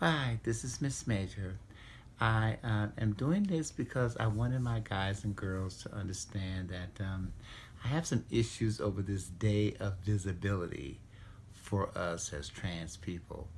Hi, this is Miss Major. I uh, am doing this because I wanted my guys and girls to understand that um, I have some issues over this day of visibility for us as trans people.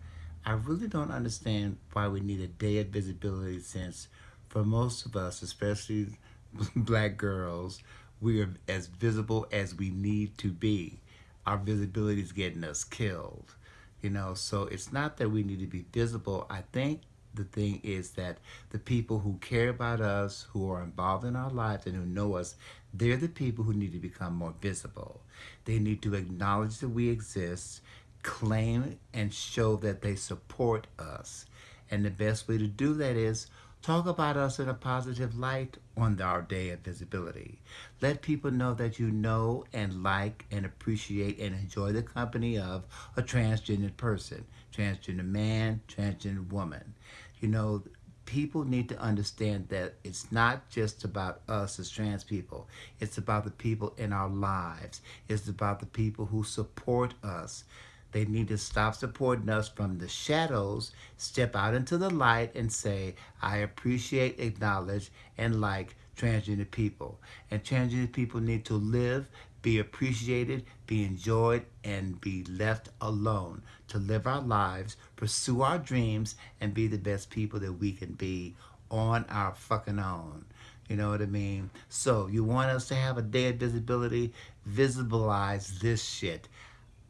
I really don't understand why we need a day of visibility since for most of us, especially black girls, we are as visible as we need to be. Our visibility is getting us killed you know so it's not that we need to be visible. I think the thing is that the people who care about us who are involved in our lives and who know us they're the people who need to become more visible. They need to acknowledge that we exist claim and show that they support us and the best way to do that is Talk about us in a positive light on our day of visibility. Let people know that you know and like and appreciate and enjoy the company of a transgender person, transgender man, transgender woman. You know, people need to understand that it's not just about us as trans people. It's about the people in our lives. It's about the people who support us. They need to stop supporting us from the shadows, step out into the light and say, I appreciate, acknowledge, and like transgender people. And transgender people need to live, be appreciated, be enjoyed, and be left alone to live our lives, pursue our dreams, and be the best people that we can be on our fucking own. You know what I mean? So you want us to have a day of visibility? Visibilize this shit.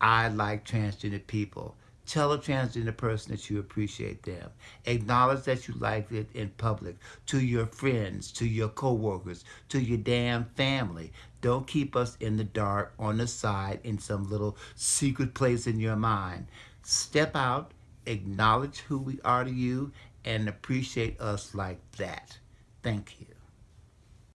I like transgender people. Tell a transgender person that you appreciate them. Acknowledge that you like it in public, to your friends, to your coworkers, to your damn family. Don't keep us in the dark, on the side, in some little secret place in your mind. Step out, acknowledge who we are to you, and appreciate us like that. Thank you.